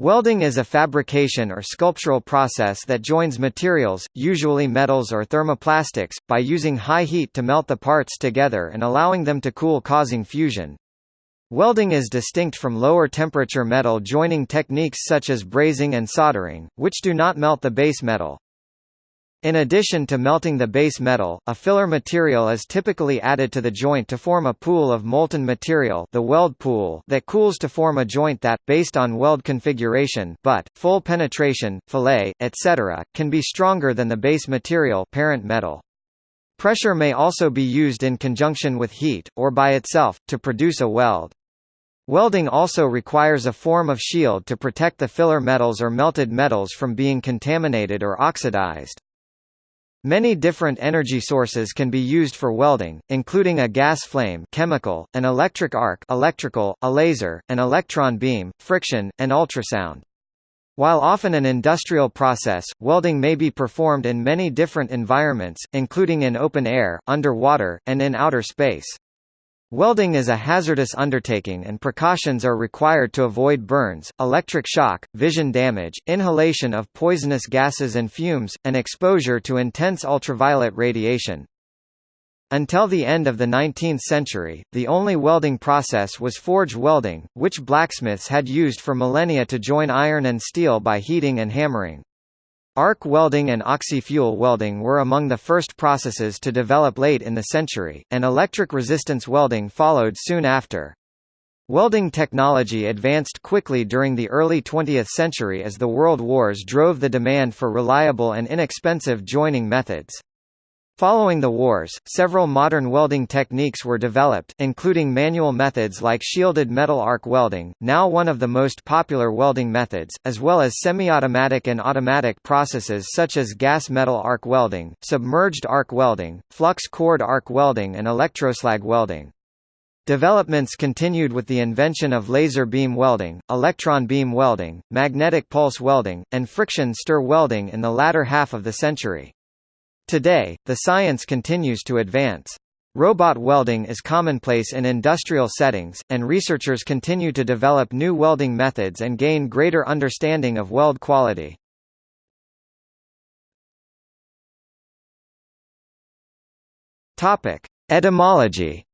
Welding is a fabrication or sculptural process that joins materials, usually metals or thermoplastics, by using high heat to melt the parts together and allowing them to cool causing fusion. Welding is distinct from lower temperature metal joining techniques such as brazing and soldering, which do not melt the base metal. In addition to melting the base metal, a filler material is typically added to the joint to form a pool of molten material the weld pool that cools to form a joint that, based on weld configuration but, full penetration, fillet, etc., can be stronger than the base material parent metal. Pressure may also be used in conjunction with heat, or by itself, to produce a weld. Welding also requires a form of shield to protect the filler metals or melted metals from being contaminated or oxidized. Many different energy sources can be used for welding, including a gas flame chemical, an electric arc electrical, a laser, an electron beam, friction, and ultrasound. While often an industrial process, welding may be performed in many different environments, including in open air, underwater, and in outer space. Welding is a hazardous undertaking and precautions are required to avoid burns, electric shock, vision damage, inhalation of poisonous gases and fumes, and exposure to intense ultraviolet radiation. Until the end of the 19th century, the only welding process was forge welding, which blacksmiths had used for millennia to join iron and steel by heating and hammering. Arc welding and oxy-fuel welding were among the first processes to develop late in the century, and electric resistance welding followed soon after. Welding technology advanced quickly during the early 20th century as the world wars drove the demand for reliable and inexpensive joining methods. Following the wars, several modern welding techniques were developed, including manual methods like shielded metal arc welding, now one of the most popular welding methods, as well as semi-automatic and automatic processes such as gas metal arc welding, submerged arc welding, flux cored arc welding and electroslag welding. Developments continued with the invention of laser beam welding, electron beam welding, magnetic pulse welding, and friction stir welding in the latter half of the century. Today, the science continues to advance. Robot welding is commonplace in industrial settings, and researchers continue to develop new welding methods and gain greater understanding of weld quality. Etymology.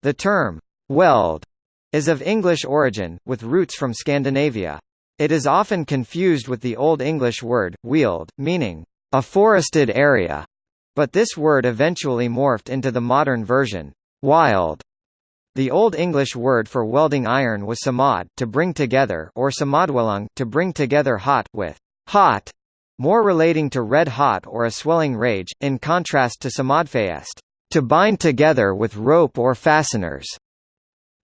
The term weld is of English origin, with roots from Scandinavia. It is often confused with the Old English word, weald, meaning, a forested area, but this word eventually morphed into the modern version, wild. The Old English word for welding iron was samad to bring together or samadwelung to bring together hot, with hot, more relating to red hot or a swelling rage, in contrast to samadfayest to bind together with rope or fasteners.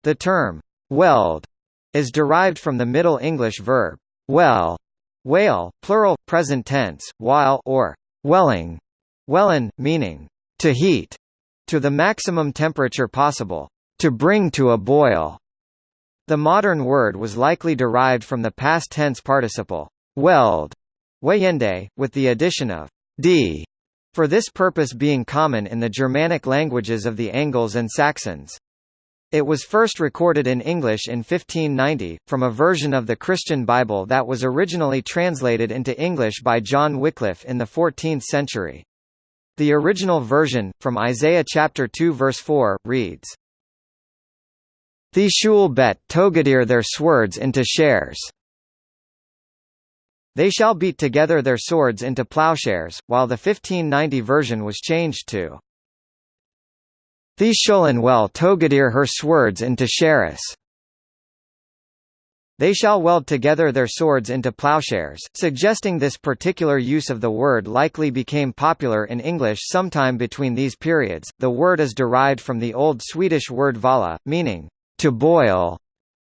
The term weld is derived from the Middle English verb well, whale, plural, present tense, while or welling, wellen, meaning to heat to the maximum temperature possible, to bring to a boil. The modern word was likely derived from the past tense participle weld, weyende, with the addition of d, for this purpose being common in the Germanic languages of the Angles and Saxons. It was first recorded in English in 1590, from a version of the Christian Bible that was originally translated into English by John Wycliffe in the 14th century. The original version, from Isaiah chapter 2 verse 4, reads, The shul bet togadir their swords into shares. They shall beat together their swords into plowshares, while the 1590 version was changed to the shullen well togadir her swords into sheris. They shall weld together their swords into plowshares, suggesting this particular use of the word likely became popular in English sometime between these periods. The word is derived from the Old Swedish word vala, meaning to boil,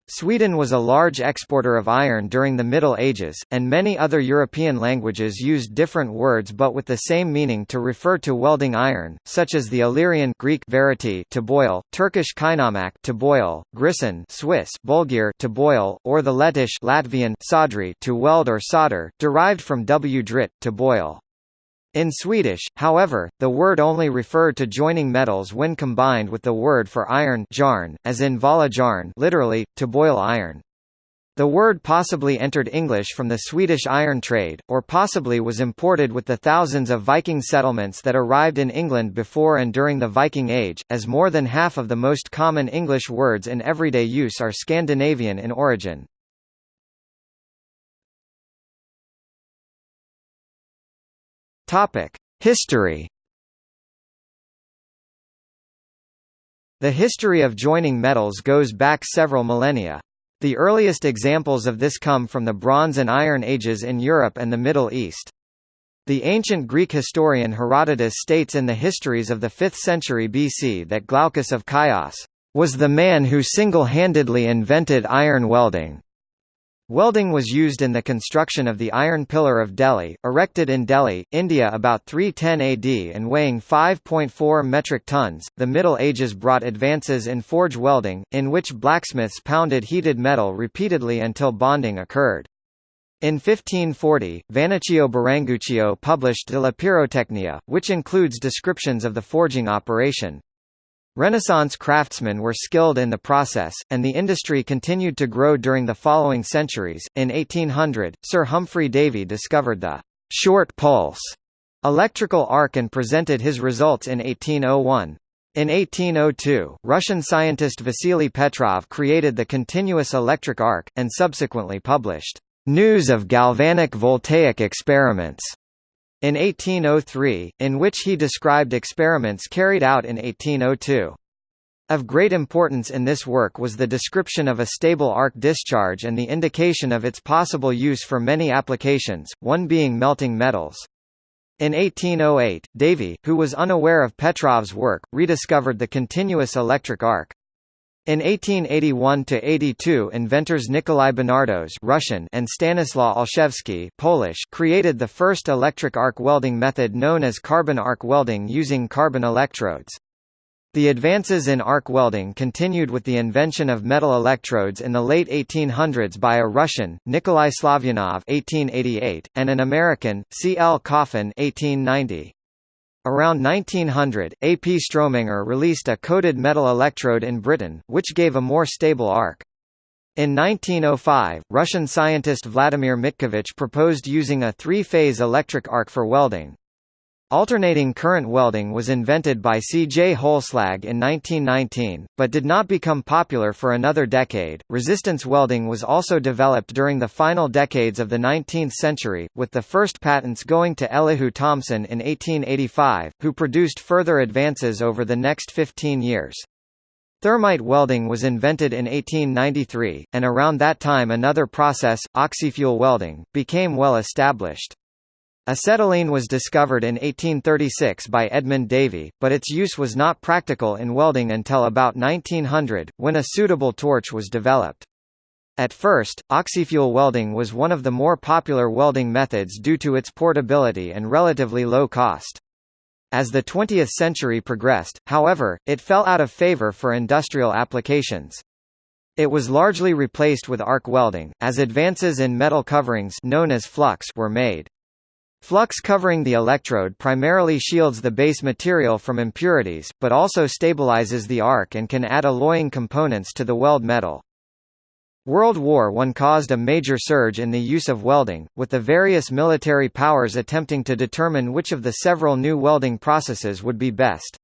Sweden was a large exporter of iron during the Middle Ages, and many other European languages used different words but with the same meaning to refer to welding iron, such as the Illyrian Greek verity to boil, Turkish kainamak to boil, Grisan Swiss bulgir to boil, or the Lettish Latvian sadri to weld or solder, derived from w drit to boil. In Swedish, however, the word only referred to joining metals when combined with the word for iron jarn, as in vala jarn literally, to boil iron. The word possibly entered English from the Swedish iron trade, or possibly was imported with the thousands of Viking settlements that arrived in England before and during the Viking Age, as more than half of the most common English words in everyday use are Scandinavian in origin. History The history of joining metals goes back several millennia. The earliest examples of this come from the Bronze and Iron Ages in Europe and the Middle East. The ancient Greek historian Herodotus states in the Histories of the 5th century BC that Glaucus of Chios was the man who single-handedly invented iron welding. Welding was used in the construction of the Iron Pillar of Delhi, erected in Delhi, India about 310 AD and weighing 5.4 metric tons. The Middle Ages brought advances in forge welding, in which blacksmiths pounded heated metal repeatedly until bonding occurred. In 1540, Vannocchio Biringuccio published De la Pyrotechnia, which includes descriptions of the forging operation. Renaissance craftsmen were skilled in the process, and the industry continued to grow during the following centuries. In 1800, Sir Humphry Davy discovered the short pulse electrical arc and presented his results in 1801. In 1802, Russian scientist Vasily Petrov created the continuous electric arc, and subsequently published News of Galvanic Voltaic Experiments in 1803, in which he described experiments carried out in 1802. Of great importance in this work was the description of a stable arc discharge and the indication of its possible use for many applications, one being melting metals. In 1808, Davy, who was unaware of Petrov's work, rediscovered the continuous electric arc. In 1881–82 inventors Nikolai Benardos Russian and Stanislaw Olszewski Polish created the first electric arc welding method known as carbon arc welding using carbon electrodes. The advances in arc welding continued with the invention of metal electrodes in the late 1800s by a Russian, Nikolai Slavyanov (1888) and an American, C. L. Coffin (1890). Around 1900, A. P. Strohmenger released a coated metal electrode in Britain, which gave a more stable arc. In 1905, Russian scientist Vladimir Mitkevich proposed using a three-phase electric arc for welding. Alternating current welding was invented by C. J. Holslag in 1919, but did not become popular for another decade. Resistance welding was also developed during the final decades of the 19th century, with the first patents going to Elihu Thomson in 1885, who produced further advances over the next 15 years. Thermite welding was invented in 1893, and around that time another process, oxyfuel welding, became well established. Acetylene was discovered in 1836 by Edmund Davy, but its use was not practical in welding until about 1900, when a suitable torch was developed. At first, oxyfuel welding was one of the more popular welding methods due to its portability and relatively low cost. As the 20th century progressed, however, it fell out of favor for industrial applications. It was largely replaced with arc welding, as advances in metal coverings known as flux were made. Flux covering the electrode primarily shields the base material from impurities, but also stabilizes the arc and can add alloying components to the weld metal. World War I caused a major surge in the use of welding, with the various military powers attempting to determine which of the several new welding processes would be best.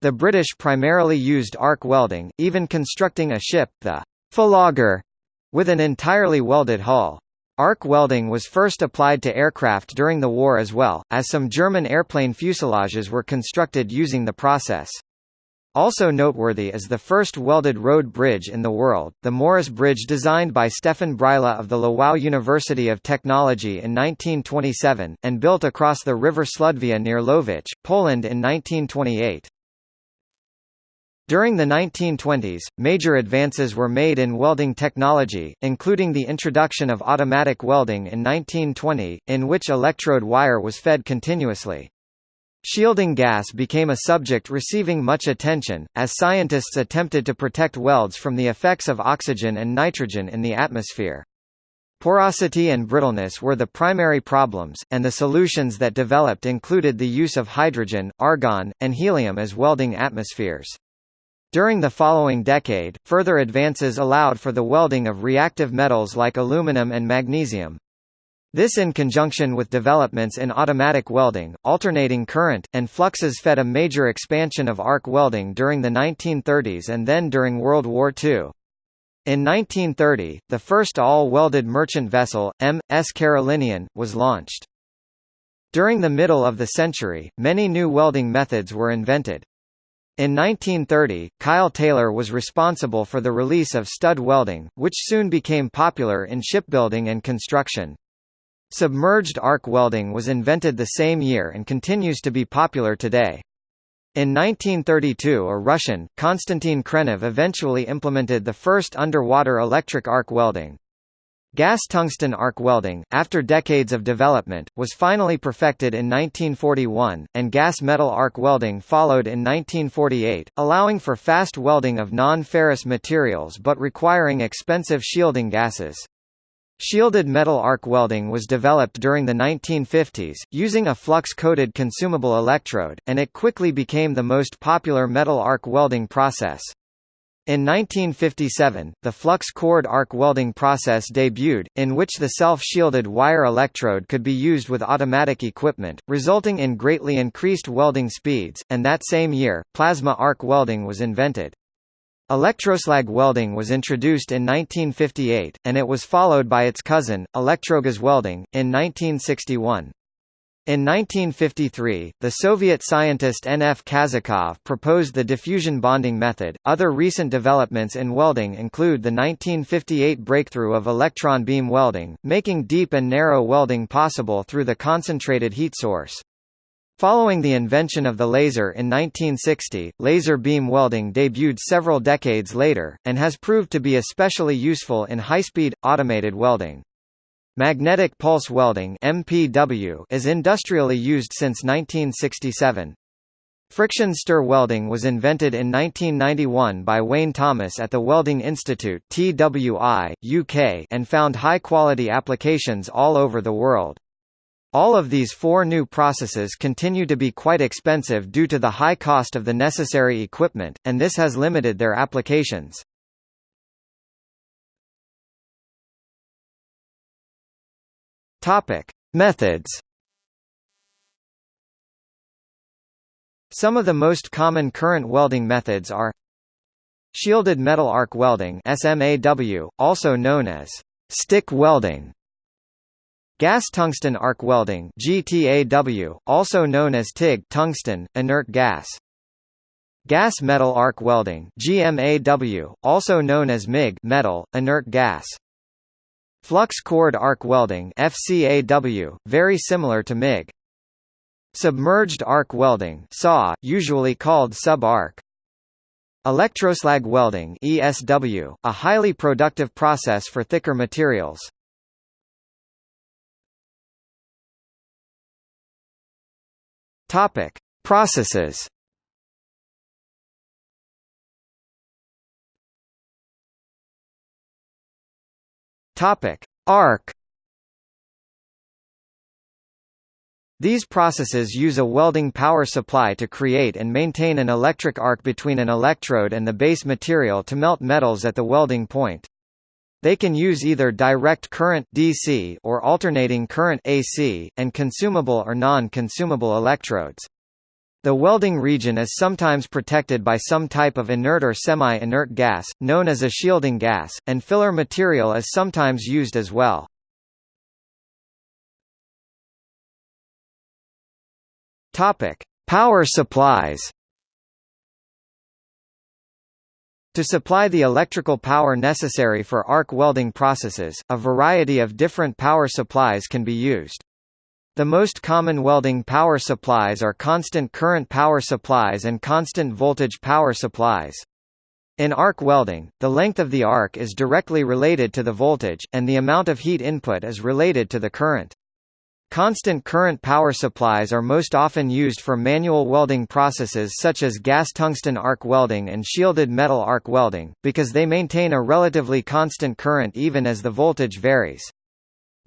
The British primarily used arc welding, even constructing a ship, the Fullagar, with an entirely welded hull. Arc welding was first applied to aircraft during the war as well, as some German airplane fuselages were constructed using the process. Also noteworthy is the first welded road bridge in the world, the Maurzyce Bridge designed by Stefan Bryla of the Lwów University of Technology in 1927, and built across the river Słudwia near Łowicz, Poland in 1928. During the 1920s, major advances were made in welding technology, including the introduction of automatic welding in 1920, in which electrode wire was fed continuously. Shielding gas became a subject receiving much attention, as scientists attempted to protect welds from the effects of oxygen and nitrogen in the atmosphere. Porosity and brittleness were the primary problems, and the solutions that developed included the use of hydrogen, argon, and helium as welding atmospheres. During the following decade, further advances allowed for the welding of reactive metals like aluminum and magnesium. This in conjunction with developments in automatic welding, alternating current, and fluxes fed a major expansion of arc welding during the 1930s and then during World War II. In 1930, the first all-welded merchant vessel, M.S. Carolinian, was launched. During the middle of the century, many new welding methods were invented. In 1930, Kyle Taylor was responsible for the release of stud welding, which soon became popular in shipbuilding and construction. Submerged arc welding was invented the same year and continues to be popular today. In 1932 a Russian, Konstantin Khrenov eventually implemented the first underwater electric arc welding. Gas tungsten arc welding, after decades of development, was finally perfected in 1941, and gas metal arc welding followed in 1948, allowing for fast welding of non-ferrous materials but requiring expensive shielding gases. Shielded metal arc welding was developed during the 1950s, using a flux-coated consumable electrode, and it quickly became the most popular metal arc welding process. In 1957, the flux-cored arc welding process debuted, in which the self-shielded wire electrode could be used with automatic equipment, resulting in greatly increased welding speeds, and that same year, plasma arc welding was invented. Electroslag welding was introduced in 1958, and it was followed by its cousin, electrogas welding, in 1961. In 1953, the Soviet scientist N. F. Kazakov proposed the diffusion bonding method. Other recent developments in welding include the 1958 breakthrough of electron beam welding, making deep and narrow welding possible through the concentrated heat source. Following the invention of the laser in 1960, laser beam welding debuted several decades later, and has proved to be especially useful in high-speed, automated welding. Magnetic pulse welding (MPW) is industrially used since 1967. Friction stir welding was invented in 1991 by Wayne Thomas at the Welding Institute (TWI), UK, and found high-quality applications all over the world. All of these four new processes continue to be quite expensive due to the high cost of the necessary equipment, and this has limited their applications. Topic: Methods. Some of the most common current welding methods are Shielded metal arc welding SMAW, also known as stick welding Gas tungsten arc welding GTAW, also known as TIG tungsten, inert gas Gas metal arc welding GMAW, also known as MIG metal, inert gas Flux cored arc welding FCAW, very similar to MIG. Submerged arc welding SAW, usually called sub-arc. Electroslag welding ESW, a highly productive process for thicker materials. Topic: Processes. Topic: Arc. These processes use a welding power supply to create and maintain an electric arc between an electrode and the base material to melt metals at the welding point. They can use either direct current DC or alternating current AC, and consumable or non-consumable electrodes. The welding region is sometimes protected by some type of inert or semi-inert gas, known as a shielding gas, and filler material is sometimes used as well. Power supplies. To supply the electrical power necessary for arc welding processes, a variety of different power supplies can be used. The most common welding power supplies are constant current power supplies and constant voltage power supplies. In arc welding, the length of the arc is directly related to the voltage, and the amount of heat input is related to the current. Constant current power supplies are most often used for manual welding processes such as gas tungsten arc welding and shielded metal arc welding, because they maintain a relatively constant current even as the voltage varies.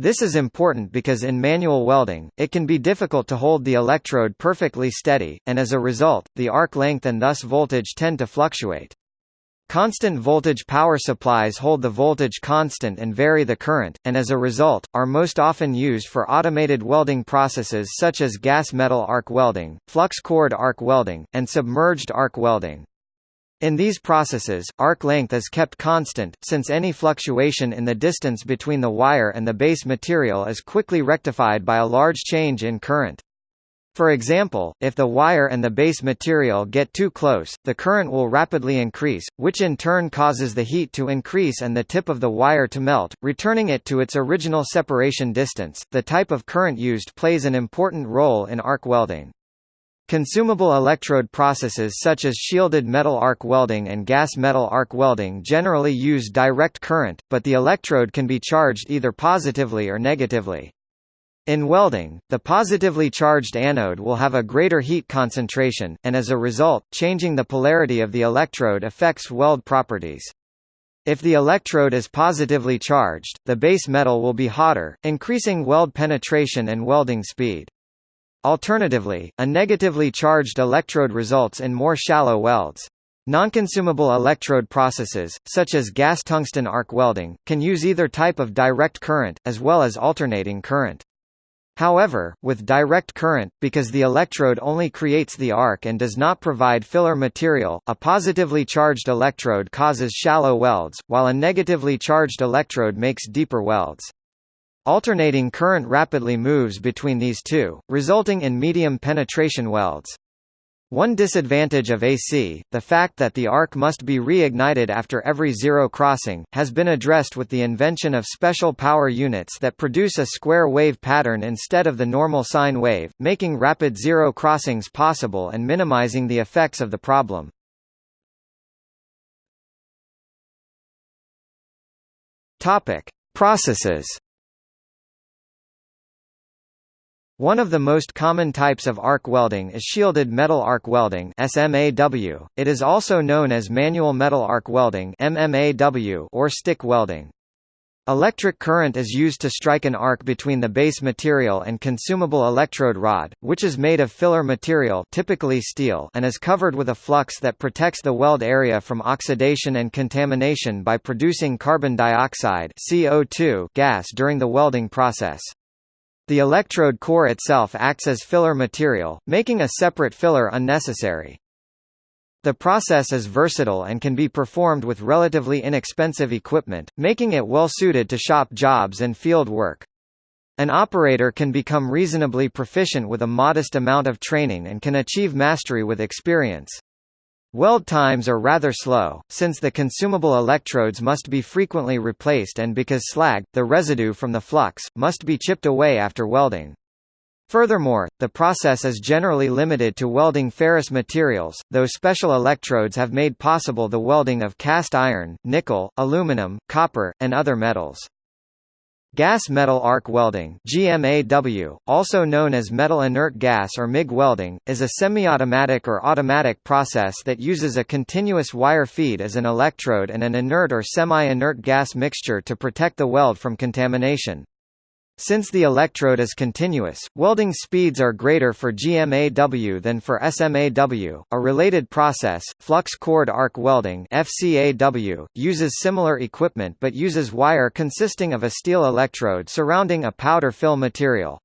This is important because in manual welding, it can be difficult to hold the electrode perfectly steady, and as a result, the arc length and thus voltage tend to fluctuate. Constant voltage power supplies hold the voltage constant and vary the current, and as a result, are most often used for automated welding processes such as gas metal arc welding, flux cored arc welding, and submerged arc welding. In these processes, arc length is kept constant, since any fluctuation in the distance between the wire and the base material is quickly rectified by a large change in current. For example, if the wire and the base material get too close, the current will rapidly increase, which in turn causes the heat to increase and the tip of the wire to melt, returning it to its original separation distance. The type of current used plays an important role in arc welding. Consumable electrode processes such as shielded metal arc welding and gas metal arc welding generally use direct current, but the electrode can be charged either positively or negatively. In welding, the positively charged anode will have a greater heat concentration, and as a result, changing the polarity of the electrode affects weld properties. If the electrode is positively charged, the base metal will be hotter, increasing weld penetration and welding speed. Alternatively, a negatively charged electrode results in more shallow welds. Nonconsumable electrode processes, such as gas tungsten arc welding, can use either type of direct current, as well as alternating current. However, with direct current, because the electrode only creates the arc and does not provide filler material, a positively charged electrode causes shallow welds, while a negatively charged electrode makes deeper welds. Alternating current rapidly moves between these two, resulting in medium penetration welds. One disadvantage of AC, the fact that the arc must be reignited after every zero crossing, has been addressed with the invention of special power units that produce a square wave pattern instead of the normal sine wave, making rapid zero crossings possible and minimizing the effects of the problem. Processes One of the most common types of arc welding is shielded metal arc welding SMAW. It is also known as manual metal arc welding MMAW or stick welding. Electric current is used to strike an arc between the base material and consumable electrode rod, which is made of filler material typically steel and is covered with a flux that protects the weld area from oxidation and contamination by producing carbon dioxide CO2 gas during the welding process. The electrode core itself acts as filler material, making a separate filler unnecessary. The process is versatile and can be performed with relatively inexpensive equipment, making it well suited to shop jobs and field work. An operator can become reasonably proficient with a modest amount of training and can achieve mastery with experience. Weld times are rather slow, since the consumable electrodes must be frequently replaced and because slag, the residue from the flux, must be chipped away after welding. Furthermore, the process is generally limited to welding ferrous materials, though special electrodes have made possible the welding of cast iron, nickel, aluminum, copper, and other metals. Gas metal arc welding GMAW, also known as metal inert gas or MIG welding, is a semi-automatic or automatic process that uses a continuous wire feed as an electrode and an inert or semi-inert gas mixture to protect the weld from contamination. Since the electrode is continuous, welding speeds are greater for GMAW than for SMAW. A related process, flux cored arc welding (FCAW), uses similar equipment but uses wire consisting of a steel electrode surrounding a powder fill material.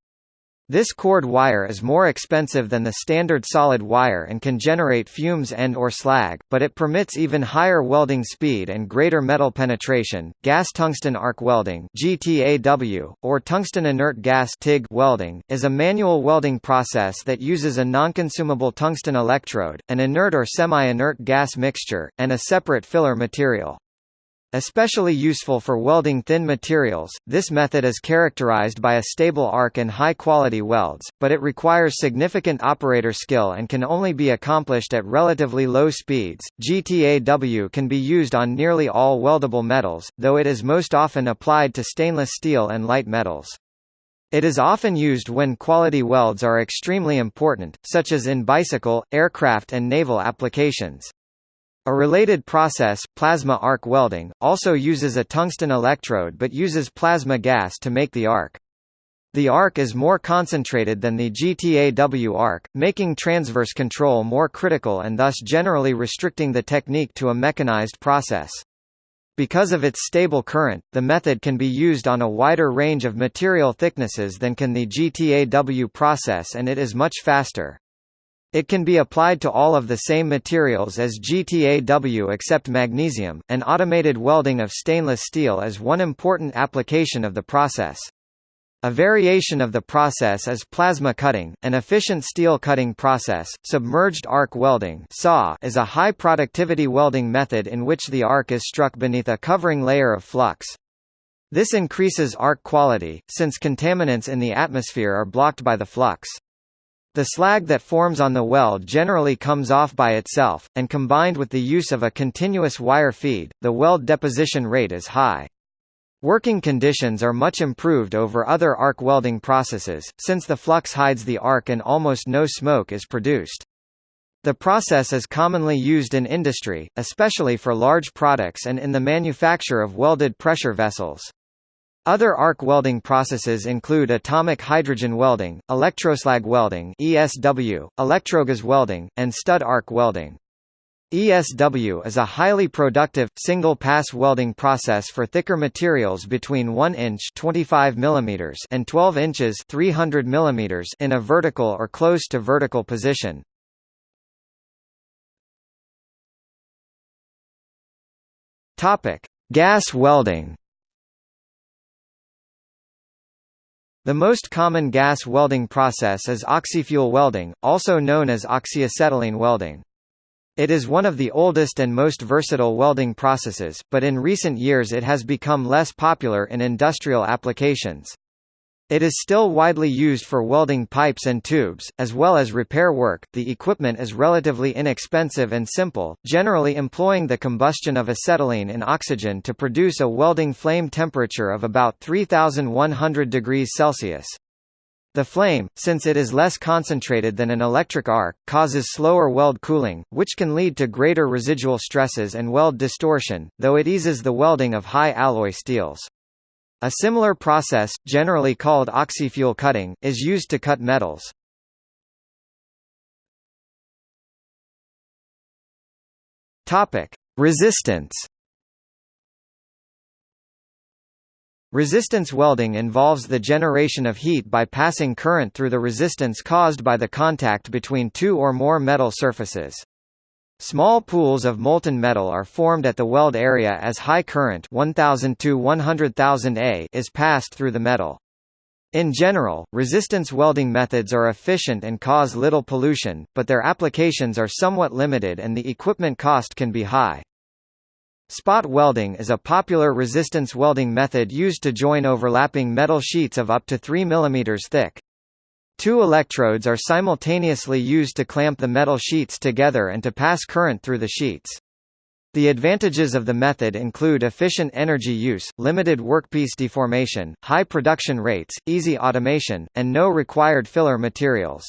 This cored wire is more expensive than the standard solid wire and can generate fumes and or slag, but it permits even higher welding speed and greater metal penetration. Gas tungsten arc welding (GTAW) or tungsten inert gas (TIG) welding is a manual welding process that uses a non-consumable tungsten electrode, an inert or semi-inert gas mixture, and a separate filler material. Especially useful for welding thin materials, this method is characterized by a stable arc and high-quality welds, but it requires significant operator skill and can only be accomplished at relatively low speeds. GTAW can be used on nearly all weldable metals, though it is most often applied to stainless steel and light metals. It is often used when quality welds are extremely important, such as in bicycle, aircraft and naval applications. A related process, plasma arc welding, also uses a tungsten electrode but uses plasma gas to make the arc. The arc is more concentrated than the GTAW arc, making transverse control more critical and thus generally restricting the technique to a mechanized process. Because of its stable current, the method can be used on a wider range of material thicknesses than can the GTAW process and it is much faster. It can be applied to all of the same materials as GTAW except magnesium, and automated welding of stainless steel is one important application of the process. A variation of the process is plasma cutting, an efficient steel cutting process. Submerged arc welding (SAW) is a high-productivity welding method in which the arc is struck beneath a covering layer of flux. This increases arc quality, since contaminants in the atmosphere are blocked by the flux. The slag that forms on the weld generally comes off by itself, and combined with the use of a continuous wire feed, the weld deposition rate is high. Working conditions are much improved over other arc welding processes, since the flux hides the arc and almost no smoke is produced. The process is commonly used in industry, especially for large products and in the manufacture of welded pressure vessels. Other arc welding processes include atomic hydrogen welding, electroslag welding (ESW), electrogas welding, and stud arc welding. ESW is a highly productive, single-pass welding process for thicker materials between 1 inch 25 mm and 12 inches 300 mm in a vertical or close to vertical position. Gas welding The most common gas welding process is oxyfuel welding, also known as oxyacetylene welding. It is one of the oldest and most versatile welding processes, but in recent years it has become less popular in industrial applications. It is still widely used for welding pipes and tubes, as well as repair work. The equipment is relatively inexpensive and simple, generally employing the combustion of acetylene in oxygen to produce a welding flame temperature of about 3100 degrees Celsius. The flame, since it is less concentrated than an electric arc, causes slower weld cooling, which can lead to greater residual stresses and weld distortion, though it eases the welding of high alloy steels. A similar process, generally called oxyfuel cutting, is used to cut metals. Topic: Resistance. Resistance welding involves the generation of heat by passing current through the resistance caused by the contact between two or more metal surfaces. Small pools of molten metal are formed at the weld area as high current 1000 to 100,000 A is passed through the metal. In general, resistance welding methods are efficient and cause little pollution, but their applications are somewhat limited and the equipment cost can be high. Spot welding is a popular resistance welding method used to join overlapping metal sheets of up to 3 mm thick. Two electrodes are simultaneously used to clamp the metal sheets together and to pass current through the sheets. The advantages of the method include efficient energy use, limited workpiece deformation, high production rates, easy automation, and no required filler materials.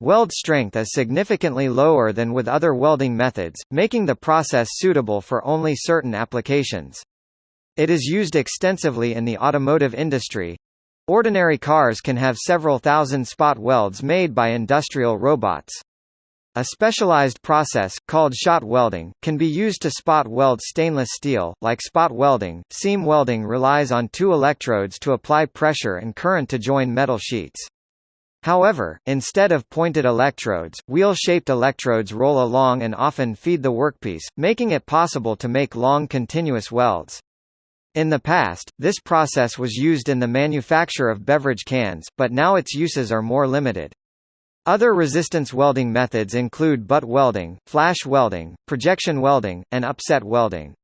Weld strength is significantly lower than with other welding methods, making the process suitable for only certain applications. It is used extensively in the automotive industry, Ordinary cars can have several thousand spot welds made by industrial robots. A specialized process, called shot welding, can be used to spot weld stainless steel. Like spot welding, seam welding relies on two electrodes to apply pressure and current to join metal sheets. However, instead of pointed electrodes, wheel-shaped electrodes roll along and often feed the workpiece, making it possible to make long continuous welds. In the past, this process was used in the manufacture of beverage cans, but now its uses are more limited. Other resistance welding methods include butt welding, flash welding, projection welding, and upset welding.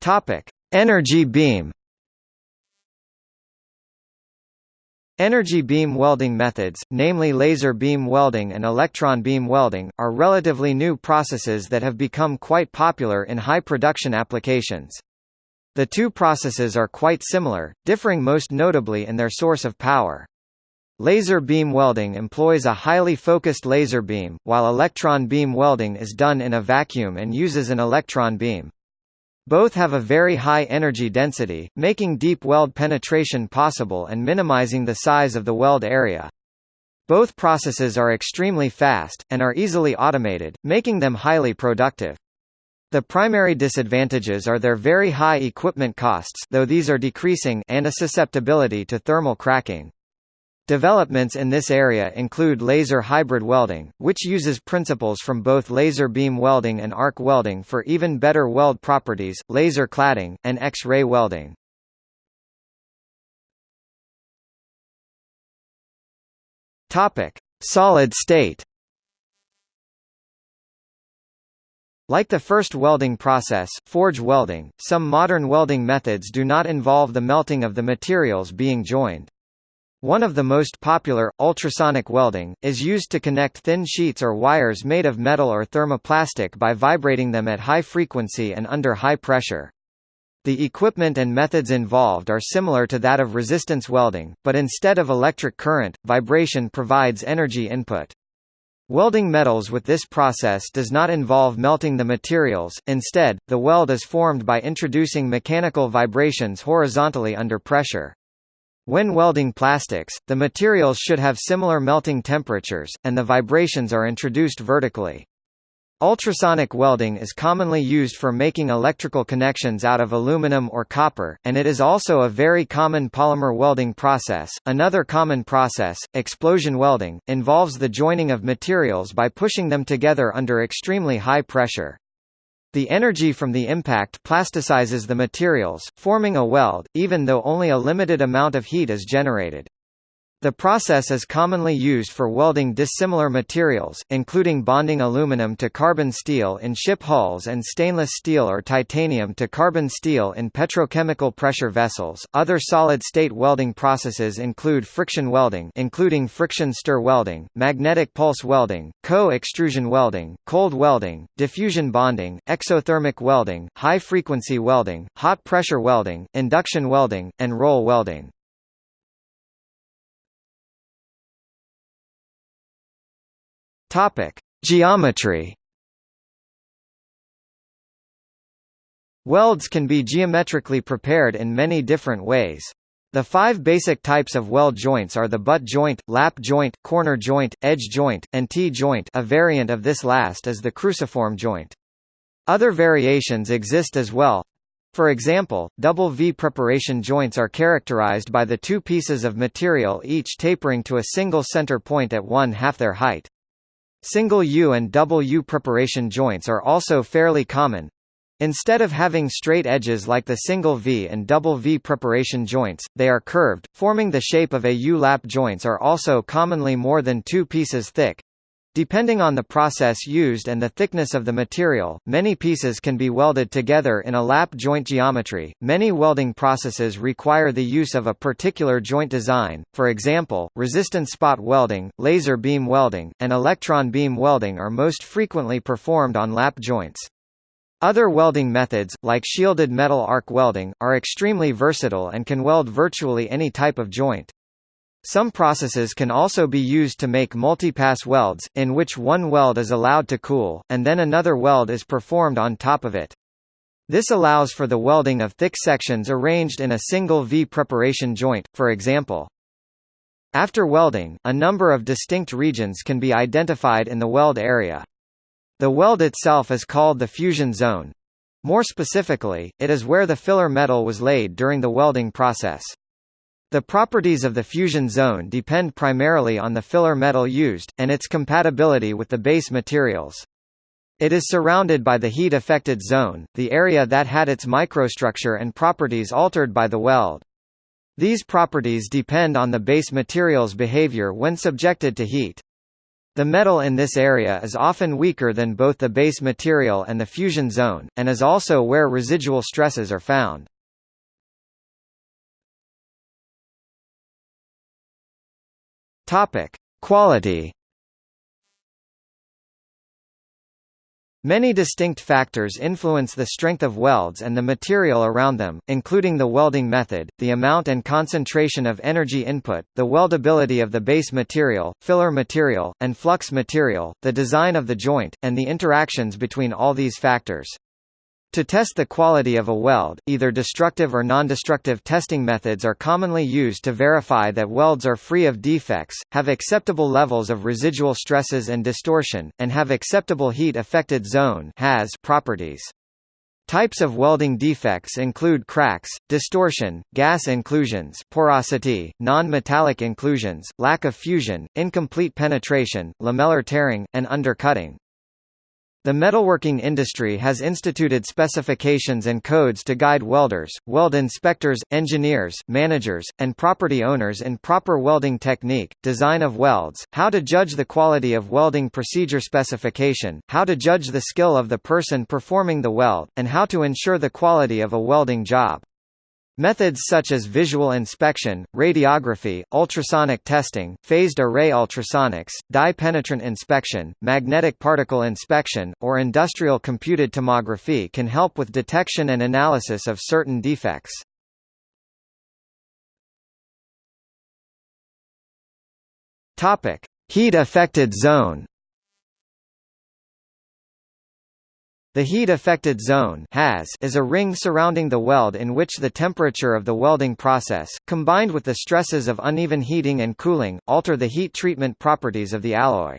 Topic: Energy beam. Energy beam welding methods, namely laser beam welding and electron beam welding, are relatively new processes that have become quite popular in high production applications. The two processes are quite similar, differing most notably in their source of power. Laser beam welding employs a highly focused laser beam, while electron beam welding is done in a vacuum and uses an electron beam. Both have a very high energy density, making deep weld penetration possible and minimizing the size of the weld area. Both processes are extremely fast, and are easily automated, making them highly productive. The primary disadvantages are their very high equipment costs though these are decreasing and a susceptibility to thermal cracking. Developments in this area include laser hybrid welding, which uses principles from both laser beam welding and arc welding for even better weld properties, laser cladding, and X-ray welding. Topic: Solid state. Like the first welding process, forge welding, some modern welding methods do not involve the melting of the materials being joined. One of the most popular, ultrasonic welding, is used to connect thin sheets or wires made of metal or thermoplastic by vibrating them at high frequency and under high pressure. The equipment and methods involved are similar to that of resistance welding, but instead of electric current, vibration provides energy input. Welding metals with this process does not involve melting the materials, instead, the weld is formed by introducing mechanical vibrations horizontally under pressure. When welding plastics, the materials should have similar melting temperatures, and the vibrations are introduced vertically. Ultrasonic welding is commonly used for making electrical connections out of aluminum or copper, and it is also a very common polymer welding process. Another common process, explosion welding, involves the joining of materials by pushing them together under extremely high pressure. The energy from the impact plasticizes the materials, forming a weld, even though only a limited amount of heat is generated. The process is commonly used for welding dissimilar materials, including bonding aluminum to carbon steel in ship hulls and stainless steel or titanium to carbon steel in petrochemical pressure vessels. Other solid-state welding processes include friction welding, including friction stir welding, magnetic pulse welding, co-extrusion welding, cold welding, diffusion bonding, exothermic welding, high-frequency welding, hot pressure welding, induction welding, and roll welding. Topic: Geometry. Welds can be geometrically prepared in many different ways. The five basic types of weld joints are the butt joint, lap joint, corner joint, edge joint, and T-joint a variant of this last is the cruciform joint. Other variations exist as well. For example, double V preparation joints are characterized by the two pieces of material each tapering to a single center point at one half their height. Single U and double U preparation joints are also fairly common. Instead of having straight edges like the single V and double V preparation joints, they are curved, forming the shape of a U-lap joints are also commonly more than two pieces thick. Depending on the process used and the thickness of the material, many pieces can be welded together in a lap joint geometry. Many welding processes require the use of a particular joint design, for example, resistance spot welding, laser beam welding, and electron beam welding are most frequently performed on lap joints. Other welding methods, like shielded metal arc welding, are extremely versatile and can weld virtually any type of joint. Some processes can also be used to make multipass welds, in which one weld is allowed to cool, and then another weld is performed on top of it. This allows for the welding of thick sections arranged in a single V preparation joint, for example. After welding, a number of distinct regions can be identified in the weld area. The weld itself is called the fusion zone. More specifically, it is where the filler metal was laid during the welding process. The properties of the fusion zone depend primarily on the filler metal used, and its compatibility with the base materials. It is surrounded by the heat-affected zone, the area that had its microstructure and properties altered by the weld. These properties depend on the base material's behavior when subjected to heat. The metal in this area is often weaker than both the base material and the fusion zone, and is also where residual stresses are found. Topic: Quality. Many distinct factors influence the strength of welds and the material around them, including the welding method, the amount and concentration of energy input, the weldability of the base material, filler material, and flux material, the design of the joint, and the interactions between all these factors. To test the quality of a weld, either destructive or non-destructive testing methods are commonly used to verify that welds are free of defects, have acceptable levels of residual stresses and distortion, and have acceptable heat-affected zone properties. Types of welding defects include cracks, distortion, gas inclusions porosity, non-metallic inclusions, lack of fusion, incomplete penetration, lamellar tearing, and undercutting. The metalworking industry has instituted specifications and codes to guide welders, weld inspectors, engineers, managers, and property owners in proper welding technique, design of welds, how to judge the quality of welding procedure specification, how to judge the skill of the person performing the weld, and how to ensure the quality of a welding job. Methods such as visual inspection, radiography, ultrasonic testing, phased array ultrasonics, dye-penetrant inspection, magnetic particle inspection, or industrial computed tomography can help with detection and analysis of certain defects. Heat-affected zone The heat-affected zone is a ring surrounding the weld in which the temperature of the welding process, combined with the stresses of uneven heating and cooling, alter the heat treatment properties of the alloy.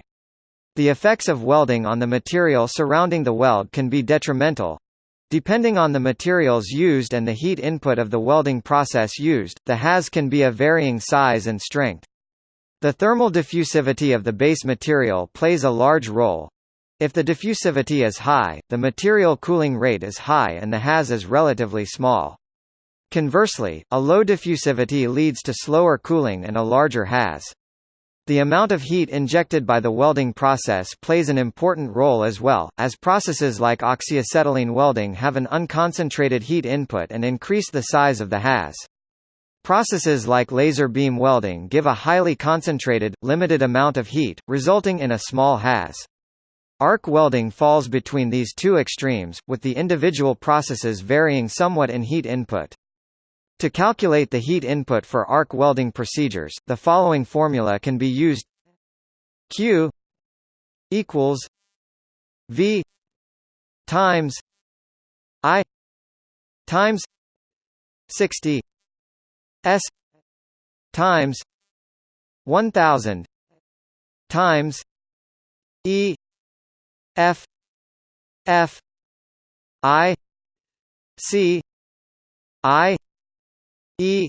The effects of welding on the material surrounding the weld can be detrimental. Depending on the materials used and the heat input of the welding process used, the HAZ can be of varying size and strength. The thermal diffusivity of the base material plays a large role, if the diffusivity is high, the material cooling rate is high and the HAZ is relatively small. Conversely, a low diffusivity leads to slower cooling and a larger HAZ. The amount of heat injected by the welding process plays an important role as well, as processes like oxyacetylene welding have an unconcentrated heat input and increase the size of the HAZ. Processes like laser beam welding give a highly concentrated, limited amount of heat, resulting in a small HAZ. Arc welding falls between these two extremes, with the individual processes varying somewhat in heat input. To calculate the heat input for arc welding procedures, the following formula can be used Q equals V times I times 60 S times 1000 times E F F I C I E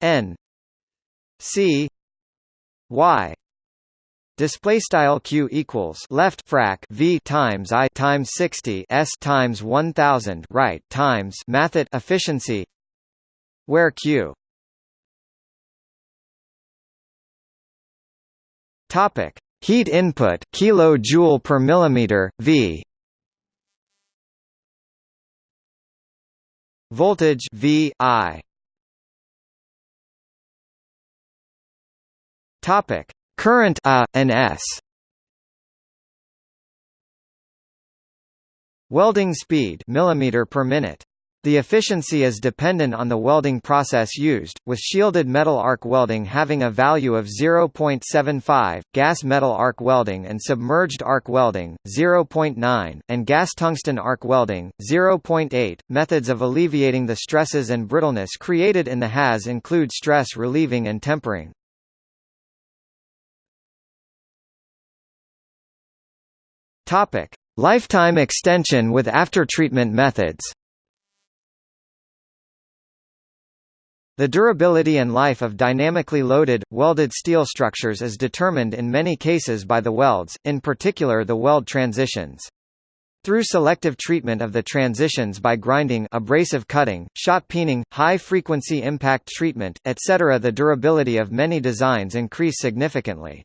N C Y. Display style q equals left frac v times i times 60 s times 1000 right times math efficiency, where q topic Heat input kilojoule per millimeter V. Voltage V I. Topic. Current A and S. Welding speed millimeter per minute the efficiency is dependent on the welding process used, with shielded metal arc welding having a value of 0.75, gas metal arc welding and submerged arc welding, 0.9, and gas tungsten arc welding, 0.8. Methods of alleviating the stresses and brittleness created in the HAZ include stress relieving and tempering. Topic: Lifetime extension with aftertreatment methods. The durability and life of dynamically loaded, welded steel structures is determined in many cases by the welds, in particular the weld transitions. Through selective treatment of the transitions by grinding abrasive cutting, shot peening, high-frequency impact treatment, etc. the durability of many designs increase significantly.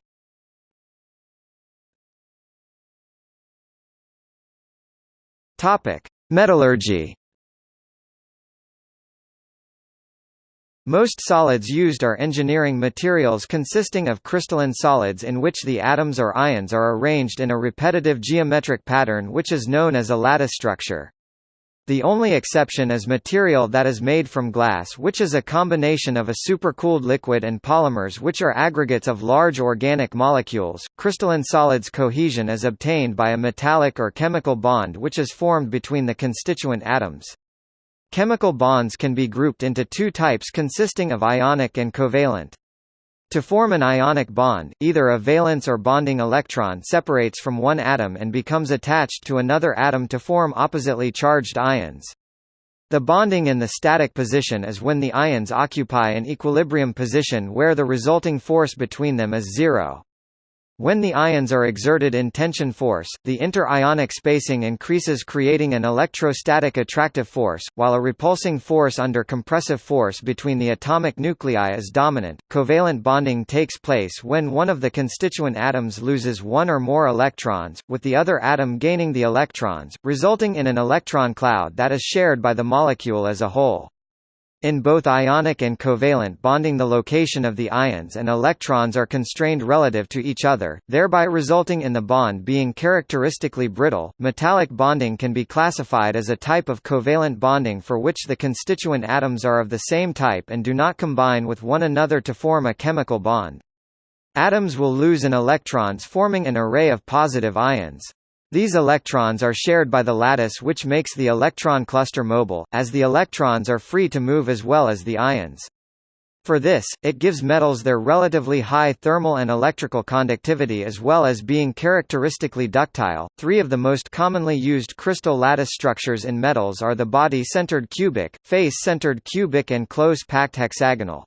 Metallurgy Most solids used are engineering materials consisting of crystalline solids in which the atoms or ions are arranged in a repetitive geometric pattern which is known as a lattice structure. The only exception is material that is made from glass which is a combination of a supercooled liquid and polymers which are aggregates of large organic molecules. Crystalline solids cohesion is obtained by a metallic or chemical bond which is formed between the constituent atoms. Chemical bonds can be grouped into two types consisting of ionic and covalent. To form an ionic bond, either a valence or bonding electron separates from one atom and becomes attached to another atom to form oppositely charged ions. The bonding in the static position is when the ions occupy an equilibrium position where the resulting force between them is zero. When the ions are exerted in tension force, the inter-ionic spacing increases creating an electrostatic attractive force, while a repulsing force under compressive force between the atomic nuclei is dominant. Covalent bonding takes place when one of the constituent atoms loses one or more electrons, with the other atom gaining the electrons, resulting in an electron cloud that is shared by the molecule as a whole. In both ionic and covalent bonding the location of the ions and electrons are constrained relative to each other, thereby resulting in the bond being characteristically brittle. Metallic bonding can be classified as a type of covalent bonding for which the constituent atoms are of the same type and do not combine with one another to form a chemical bond. Atoms will lose an electrons forming an array of positive ions. These electrons are shared by the lattice which makes the electron cluster mobile, as the electrons are free to move as well as the ions. For this, it gives metals their relatively high thermal and electrical conductivity as well as being characteristically ductile. Three of the most commonly used crystal lattice structures in metals are the body-centered cubic, face-centered cubic and close-packed hexagonal.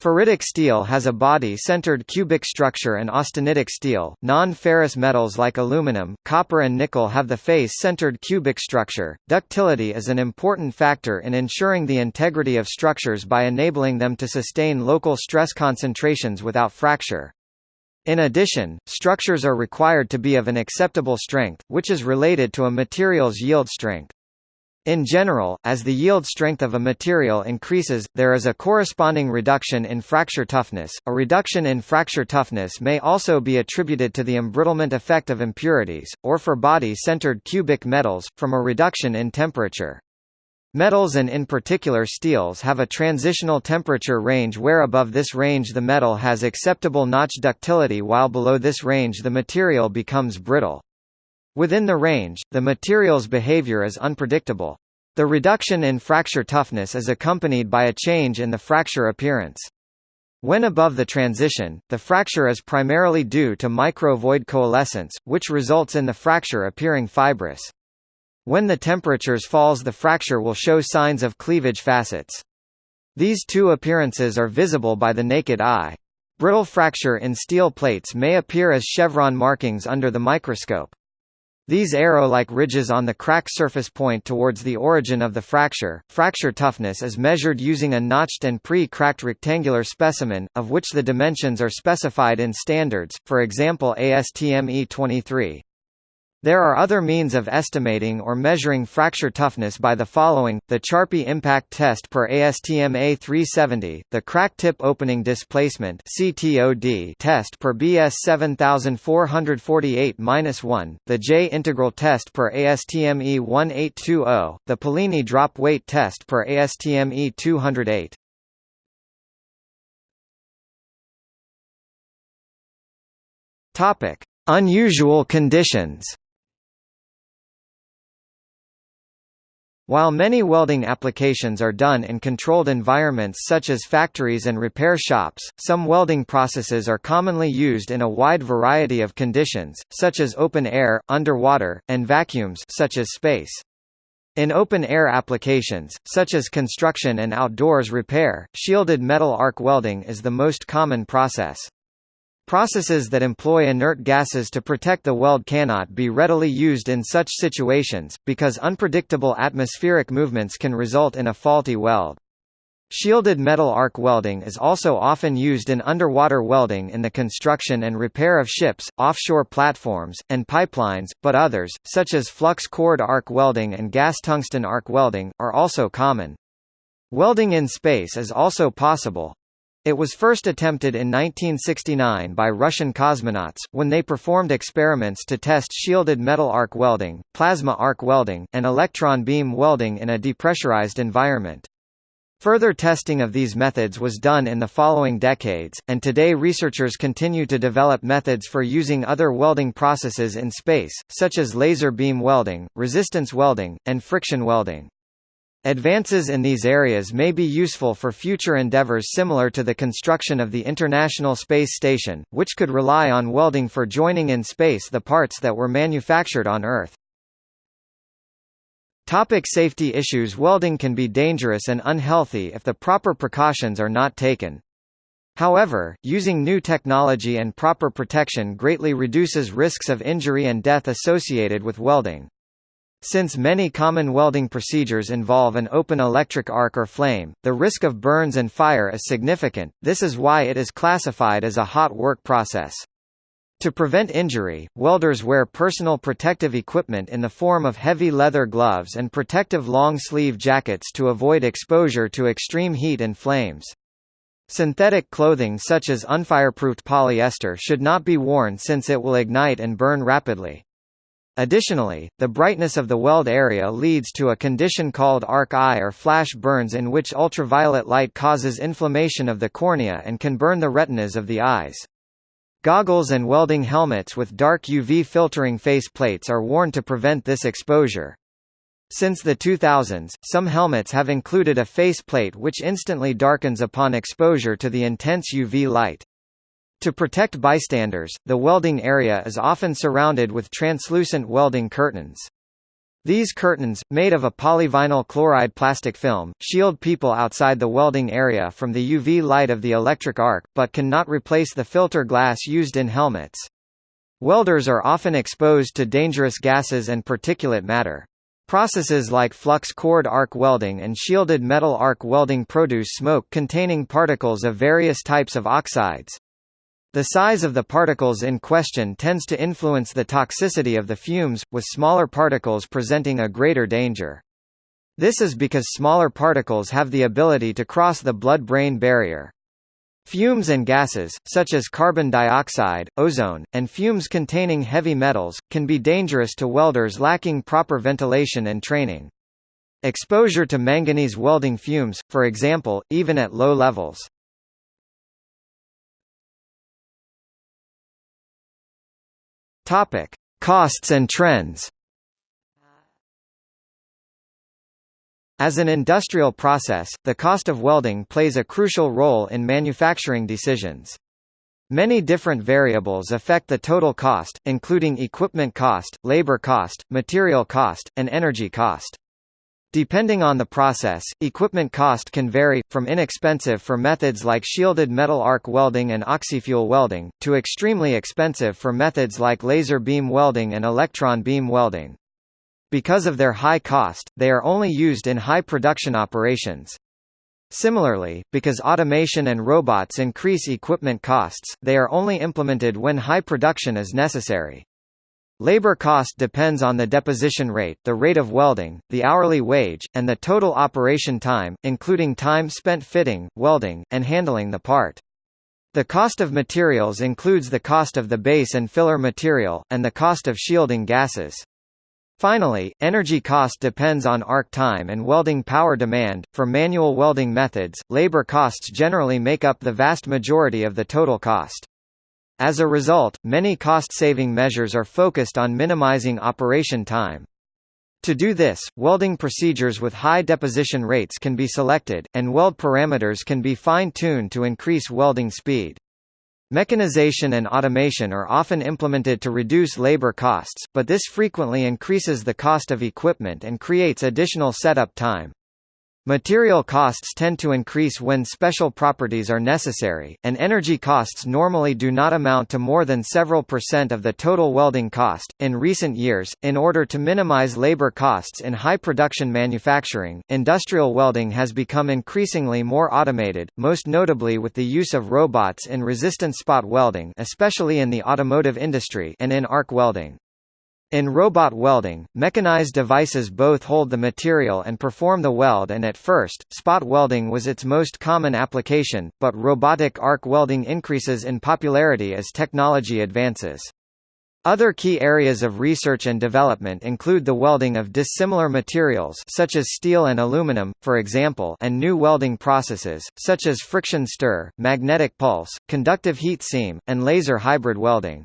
Ferritic steel has a body-centered cubic structure and austenitic steel. Non-ferrous metals like aluminum, copper and nickel have the face-centered cubic structure. Ductility is an important factor in ensuring the integrity of structures by enabling them to sustain local stress concentrations without fracture. In addition, structures are required to be of an acceptable strength, which is related to a material's yield strength. In general, as the yield strength of a material increases, there is a corresponding reduction in fracture toughness. A reduction in fracture toughness may also be attributed to the embrittlement effect of impurities, or for body-centered cubic metals, from a reduction in temperature. Metals and in particular steels have a transitional temperature range where above this range the metal has acceptable notch ductility while below this range the material becomes brittle. Within the range, the material's behavior is unpredictable. The reduction in fracture toughness is accompanied by a change in the fracture appearance. When above the transition, the fracture is primarily due to micro-void coalescence, which results in the fracture appearing fibrous. When the temperatures falls the fracture will show signs of cleavage facets. These two appearances are visible by the naked eye. Brittle fracture in steel plates may appear as chevron markings under the microscope. These arrow-like ridges on the crack surface point towards the origin of the fracture. Fracture toughness is measured using a notched and pre-cracked rectangular specimen, of which the dimensions are specified in standards, for example ASTM E23. There are other means of estimating or measuring fracture toughness by the following, the Charpy impact test per ASTM A370, the crack tip opening displacement test per BS 7448-1, the J integral test per ASTM E1820, the Pellini drop weight test per ASTM E208. Topic: Unusual conditions. While many welding applications are done in controlled environments such as factories and repair shops, some welding processes are commonly used in a wide variety of conditions, such as open air, underwater, and vacuums such as space. In open-air applications, such as construction and outdoors repair, shielded metal arc welding is the most common process. Processes that employ inert gases to protect the weld cannot be readily used in such situations, because unpredictable atmospheric movements can result in a faulty weld. Shielded metal arc welding is also often used in underwater welding in the construction and repair of ships, offshore platforms, and pipelines, but others, such as flux cored arc welding and gas tungsten arc welding, are also common. Welding in space is also possible. It was first attempted in 1969 by Russian cosmonauts, when they performed experiments to test shielded metal arc welding, plasma arc welding, and electron beam welding in a depressurized environment. Further testing of these methods was done in the following decades, and today researchers continue to develop methods for using other welding processes in space, such as laser beam welding, resistance welding, and friction welding. Advances in these areas may be useful for future endeavors similar to the construction of the International Space Station, which could rely on welding for joining in space the parts that were manufactured on Earth. Topic safety issues Welding can be dangerous and unhealthy if the proper precautions are not taken. However, using new technology and proper protection greatly reduces risks of injury and death associated with welding. Since many common welding procedures involve an open electric arc or flame, the risk of burns and fire is significant, this is why it is classified as a hot work process. To prevent injury, welders wear personal protective equipment in the form of heavy leather gloves and protective long-sleeve jackets to avoid exposure to extreme heat and flames. Synthetic clothing such as unfireproofed polyester should not be worn since it will ignite and burn rapidly. Additionally, the brightness of the weld area leads to a condition called arc eye or flash burns in which ultraviolet light causes inflammation of the cornea and can burn the retinas of the eyes. Goggles and welding helmets with dark UV filtering face plates are worn to prevent this exposure. Since the 2000s, some helmets have included a face plate which instantly darkens upon exposure to the intense UV light. To protect bystanders, the welding area is often surrounded with translucent welding curtains. These curtains, made of a polyvinyl chloride plastic film, shield people outside the welding area from the UV light of the electric arc, but cannot replace the filter glass used in helmets. Welders are often exposed to dangerous gases and particulate matter. Processes like flux cored arc welding and shielded metal arc welding produce smoke containing particles of various types of oxides. The size of the particles in question tends to influence the toxicity of the fumes, with smaller particles presenting a greater danger. This is because smaller particles have the ability to cross the blood-brain barrier. Fumes and gases, such as carbon dioxide, ozone, and fumes containing heavy metals, can be dangerous to welders lacking proper ventilation and training. Exposure to manganese welding fumes, for example, even at low levels, Topic: Costs and trends. As an industrial process, the cost of welding plays a crucial role in manufacturing decisions. Many different variables affect the total cost, including equipment cost, labor cost, material cost, and energy cost. Depending on the process, equipment cost can vary, from inexpensive for methods like shielded metal arc welding and oxyfuel welding, to extremely expensive for methods like laser beam welding and electron beam welding. Because of their high cost, they are only used in high production operations. Similarly, because automation and robots increase equipment costs, they are only implemented when high production is necessary. Labor cost depends on the deposition rate, the rate of welding, the hourly wage, and the total operation time, including time spent fitting, welding, and handling the part. The cost of materials includes the cost of the base and filler material, and the cost of shielding gases. Finally, energy cost depends on arc time and welding power demand. For manual welding methods, labor costs generally make up the vast majority of the total cost. As a result, many cost-saving measures are focused on minimizing operation time. To do this, welding procedures with high deposition rates can be selected, and weld parameters can be fine-tuned to increase welding speed. Mechanization and automation are often implemented to reduce labor costs, but this frequently increases the cost of equipment and creates additional setup time. Material costs tend to increase when special properties are necessary, and energy costs normally do not amount to more than several percent of the total welding cost. In recent years, in order to minimize labor costs in high production manufacturing, industrial welding has become increasingly more automated, most notably with the use of robots in resistance spot welding, especially in the automotive industry, and in arc welding. In robot welding, mechanized devices both hold the material and perform the weld and at first, spot welding was its most common application, but robotic arc welding increases in popularity as technology advances. Other key areas of research and development include the welding of dissimilar materials such as steel and aluminum, for example and new welding processes, such as friction stir, magnetic pulse, conductive heat seam, and laser hybrid welding.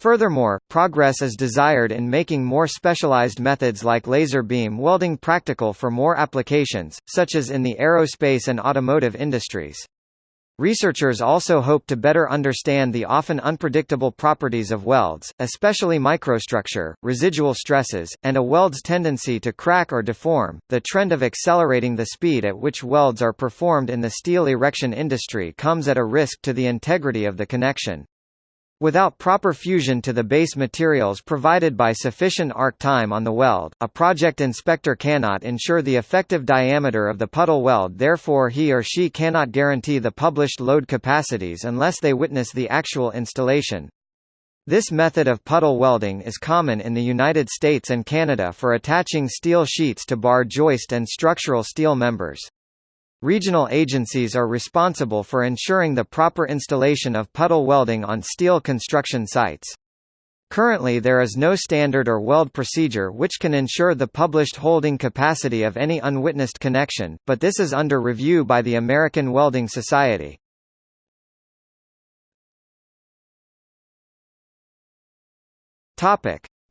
Furthermore, progress is desired in making more specialized methods like laser beam welding practical for more applications, such as in the aerospace and automotive industries. Researchers also hope to better understand the often unpredictable properties of welds, especially microstructure, residual stresses, and a weld's tendency to crack or deform. The trend of accelerating the speed at which welds are performed in the steel erection industry comes at a risk to the integrity of the connection. Without proper fusion to the base materials provided by sufficient arc time on the weld, a project inspector cannot ensure the effective diameter of the puddle weld therefore he or she cannot guarantee the published load capacities unless they witness the actual installation. This method of puddle welding is common in the United States and Canada for attaching steel sheets to bar joist and structural steel members. Regional agencies are responsible for ensuring the proper installation of puddle welding on steel construction sites. Currently there is no standard or weld procedure which can ensure the published holding capacity of any unwitnessed connection, but this is under review by the American Welding Society.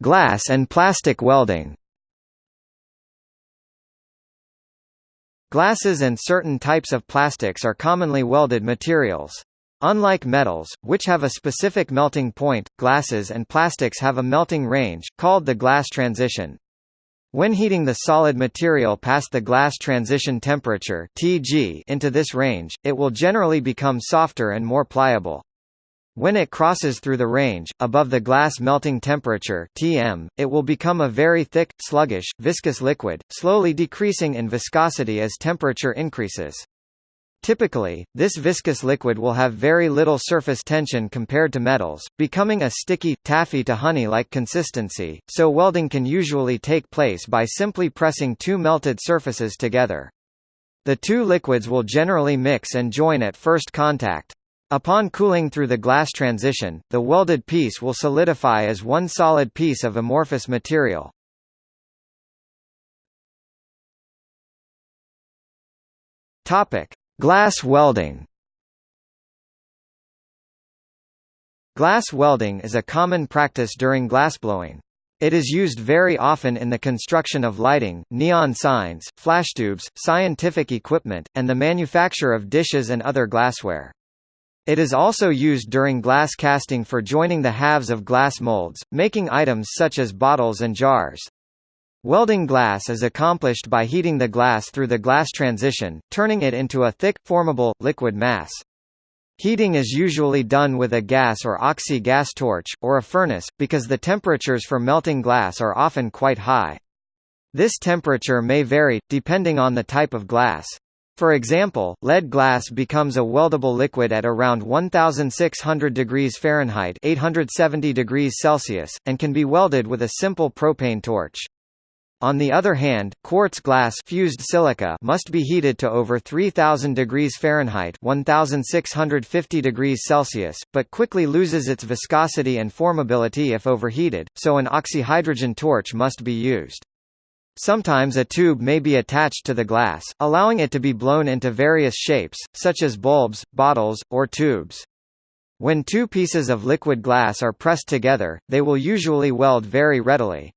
Glass and plastic welding Glasses and certain types of plastics are commonly welded materials. Unlike metals, which have a specific melting point, glasses and plastics have a melting range, called the glass transition. When heating the solid material past the glass transition temperature Tg into this range, it will generally become softer and more pliable. When it crosses through the range, above the glass melting temperature Tm, it will become a very thick, sluggish, viscous liquid, slowly decreasing in viscosity as temperature increases. Typically, this viscous liquid will have very little surface tension compared to metals, becoming a sticky, taffy to honey-like consistency, so welding can usually take place by simply pressing two melted surfaces together. The two liquids will generally mix and join at first contact. Upon cooling through the glass transition, the welded piece will solidify as one solid piece of amorphous material. Topic: Glass welding. Glass welding is a common practice during glassblowing. It is used very often in the construction of lighting, neon signs, flashtubes, scientific equipment, and the manufacture of dishes and other glassware. It is also used during glass casting for joining the halves of glass molds, making items such as bottles and jars. Welding glass is accomplished by heating the glass through the glass transition, turning it into a thick, formable, liquid mass. Heating is usually done with a gas or oxy-gas torch, or a furnace, because the temperatures for melting glass are often quite high. This temperature may vary, depending on the type of glass. For example, lead glass becomes a weldable liquid at around 1600 degrees Fahrenheit 870 degrees Celsius, and can be welded with a simple propane torch. On the other hand, quartz glass fused silica must be heated to over 3000 degrees Fahrenheit 1650 degrees Celsius, but quickly loses its viscosity and formability if overheated, so an oxyhydrogen torch must be used. Sometimes a tube may be attached to the glass, allowing it to be blown into various shapes, such as bulbs, bottles, or tubes. When two pieces of liquid glass are pressed together, they will usually weld very readily.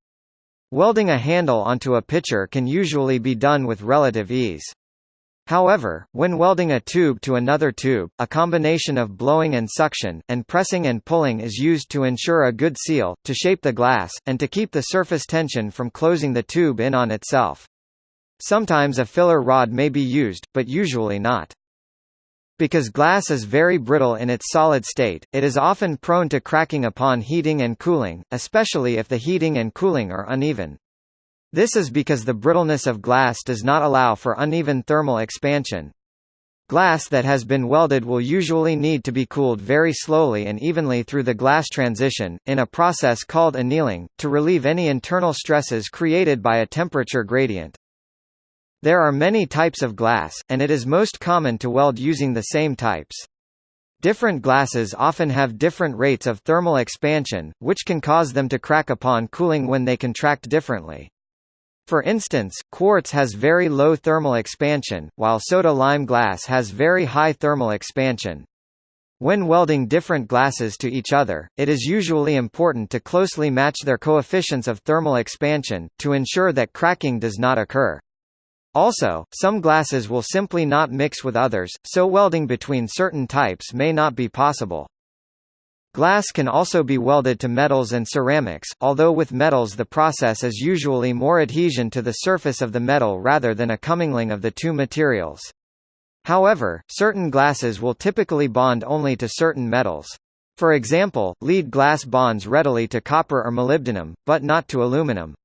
Welding a handle onto a pitcher can usually be done with relative ease. However, when welding a tube to another tube, a combination of blowing and suction, and pressing and pulling is used to ensure a good seal, to shape the glass, and to keep the surface tension from closing the tube in on itself. Sometimes a filler rod may be used, but usually not. Because glass is very brittle in its solid state, it is often prone to cracking upon heating and cooling, especially if the heating and cooling are uneven. This is because the brittleness of glass does not allow for uneven thermal expansion. Glass that has been welded will usually need to be cooled very slowly and evenly through the glass transition, in a process called annealing, to relieve any internal stresses created by a temperature gradient. There are many types of glass, and it is most common to weld using the same types. Different glasses often have different rates of thermal expansion, which can cause them to crack upon cooling when they contract differently. For instance, quartz has very low thermal expansion, while soda-lime glass has very high thermal expansion. When welding different glasses to each other, it is usually important to closely match their coefficients of thermal expansion, to ensure that cracking does not occur. Also, some glasses will simply not mix with others, so welding between certain types may not be possible. Glass can also be welded to metals and ceramics, although with metals the process is usually more adhesion to the surface of the metal rather than a commingling of the two materials. However, certain glasses will typically bond only to certain metals. For example, lead glass bonds readily to copper or molybdenum, but not to aluminum.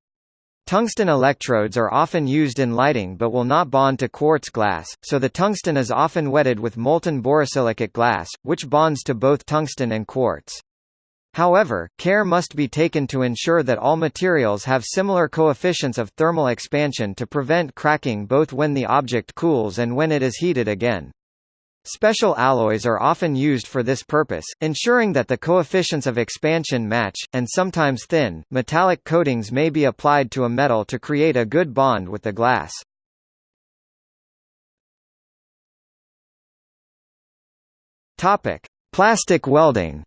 Tungsten electrodes are often used in lighting but will not bond to quartz glass, so the tungsten is often wetted with molten borosilicate glass, which bonds to both tungsten and quartz. However, care must be taken to ensure that all materials have similar coefficients of thermal expansion to prevent cracking both when the object cools and when it is heated again. Special alloys are often used for this purpose, ensuring that the coefficients of expansion match, and sometimes thin, metallic coatings may be applied to a metal to create a good bond with the glass. Plastic welding.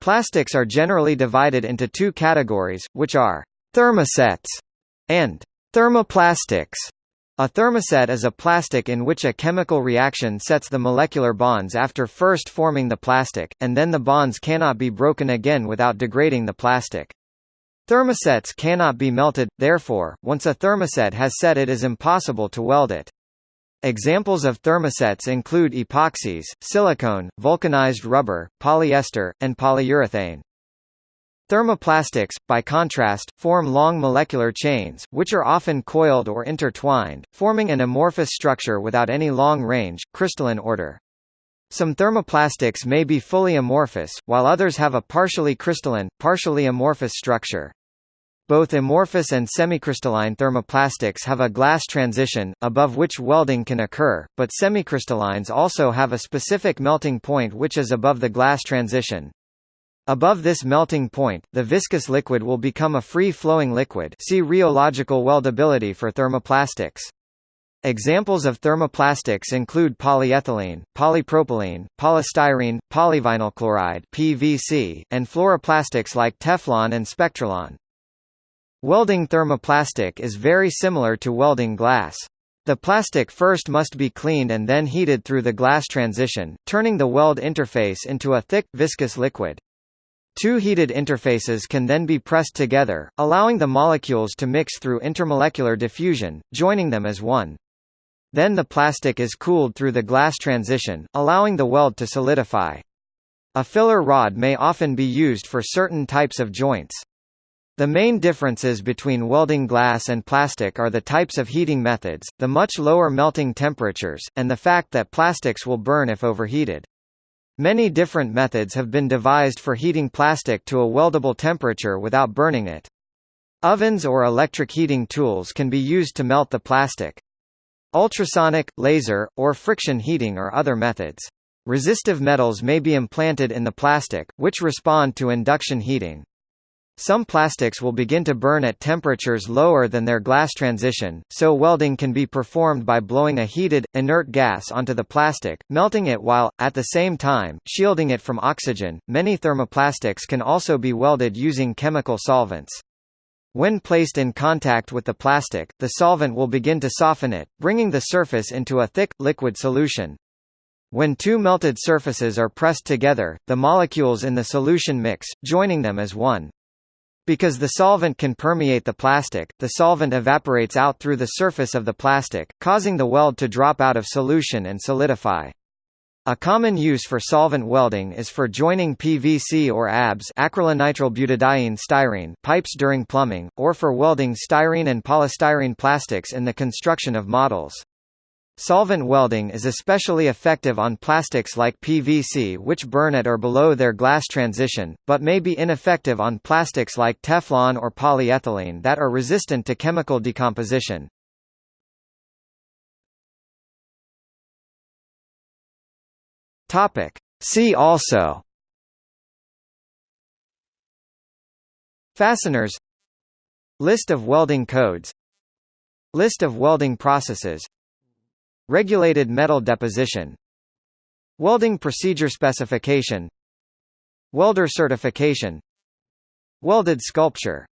Plastics are generally divided into two categories, which are thermosets and thermoplastics. A thermoset is a plastic in which a chemical reaction sets the molecular bonds after first forming the plastic, and then the bonds cannot be broken again without degrading the plastic. Thermosets cannot be melted, therefore, once a thermoset has set it is impossible to weld it. Examples of thermosets include epoxies, silicone, vulcanized rubber, polyester, and polyurethane. Thermoplastics, by contrast, form long molecular chains, which are often coiled or intertwined, forming an amorphous structure without any long-range, crystalline order. Some thermoplastics may be fully amorphous, while others have a partially crystalline, partially amorphous structure. Both amorphous and semicrystalline thermoplastics have a glass transition, above which welding can occur, but semicrystallines also have a specific melting point which is above the glass transition. Above this melting point, the viscous liquid will become a free-flowing liquid see rheological weldability for thermoplastics. Examples of thermoplastics include polyethylene, polypropylene, polystyrene, polyvinyl chloride (PVC), and fluoroplastics like Teflon and Spectralon. Welding thermoplastic is very similar to welding glass. The plastic first must be cleaned and then heated through the glass transition, turning the weld interface into a thick, viscous liquid. Two heated interfaces can then be pressed together, allowing the molecules to mix through intermolecular diffusion, joining them as one. Then the plastic is cooled through the glass transition, allowing the weld to solidify. A filler rod may often be used for certain types of joints. The main differences between welding glass and plastic are the types of heating methods, the much lower melting temperatures, and the fact that plastics will burn if overheated. Many different methods have been devised for heating plastic to a weldable temperature without burning it. Ovens or electric heating tools can be used to melt the plastic. Ultrasonic, laser, or friction heating are other methods. Resistive metals may be implanted in the plastic, which respond to induction heating. Some plastics will begin to burn at temperatures lower than their glass transition, so welding can be performed by blowing a heated, inert gas onto the plastic, melting it while, at the same time, shielding it from oxygen. Many thermoplastics can also be welded using chemical solvents. When placed in contact with the plastic, the solvent will begin to soften it, bringing the surface into a thick, liquid solution. When two melted surfaces are pressed together, the molecules in the solution mix, joining them as one. Because the solvent can permeate the plastic, the solvent evaporates out through the surface of the plastic, causing the weld to drop out of solution and solidify. A common use for solvent welding is for joining PVC or ABS styrene pipes during plumbing, or for welding styrene and polystyrene plastics in the construction of models. Solvent welding is especially effective on plastics like PVC which burn at or below their glass transition, but may be ineffective on plastics like Teflon or polyethylene that are resistant to chemical decomposition. See also. Fasteners. List of welding codes. List of welding processes Regulated metal deposition Welding procedure specification Welder certification Welded sculpture